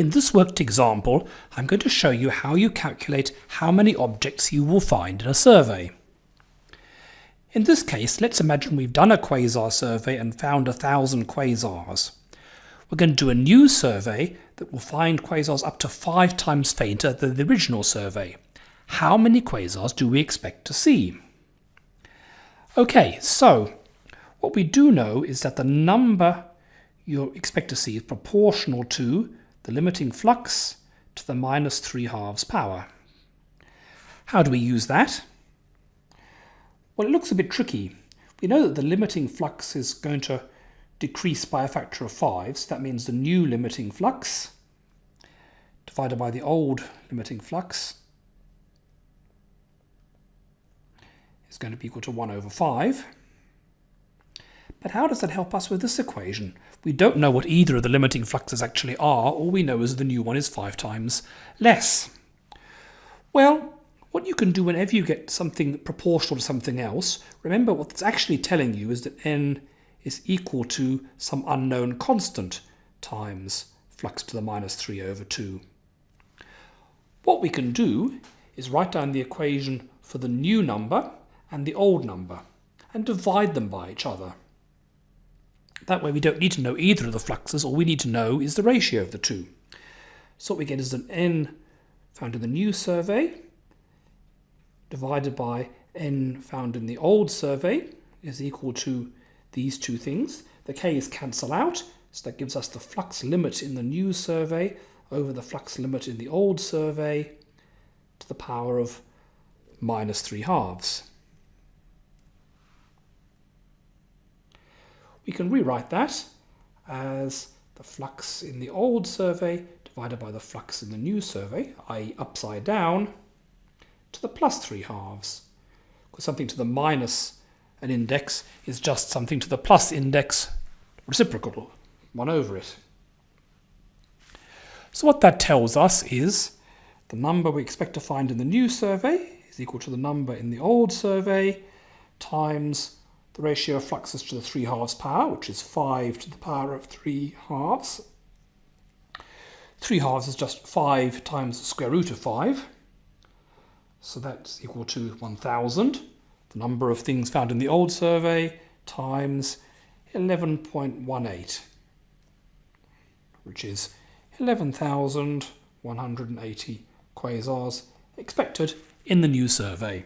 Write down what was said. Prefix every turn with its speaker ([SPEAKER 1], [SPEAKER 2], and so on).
[SPEAKER 1] In this worked example, I'm going to show you how you calculate how many objects you will find in a survey. In this case, let's imagine we've done a quasar survey and found a thousand quasars. We're going to do a new survey that will find quasars up to five times fainter than the original survey. How many quasars do we expect to see? Okay, so what we do know is that the number you expect to see is proportional to the limiting flux to the minus 3 halves power. How do we use that? Well, it looks a bit tricky. We know that the limiting flux is going to decrease by a factor of 5, so that means the new limiting flux divided by the old limiting flux is going to be equal to 1 over 5. But how does that help us with this equation? We don't know what either of the limiting fluxes actually are. All we know is the new one is 5 times less. Well, what you can do whenever you get something proportional to something else, remember what it's actually telling you is that n is equal to some unknown constant times flux to the minus 3 over 2. What we can do is write down the equation for the new number and the old number and divide them by each other. That way we don't need to know either of the fluxes, all we need to know is the ratio of the two. So what we get is an n found in the new survey divided by n found in the old survey is equal to these two things. The k's cancel out, so that gives us the flux limit in the new survey over the flux limit in the old survey to the power of minus 3 halves. We can rewrite that as the flux in the old survey divided by the flux in the new survey, i.e. upside down, to the plus 3 halves. Because something to the minus an index is just something to the plus index reciprocal, 1 over it. So what that tells us is the number we expect to find in the new survey is equal to the number in the old survey times the ratio of fluxes to the 3 halves power, which is 5 to the power of 3 halves. 3 halves is just 5 times the square root of 5. So that's equal to 1,000. The number of things found in the old survey times 11.18, which is 11,180 quasars expected in the new survey.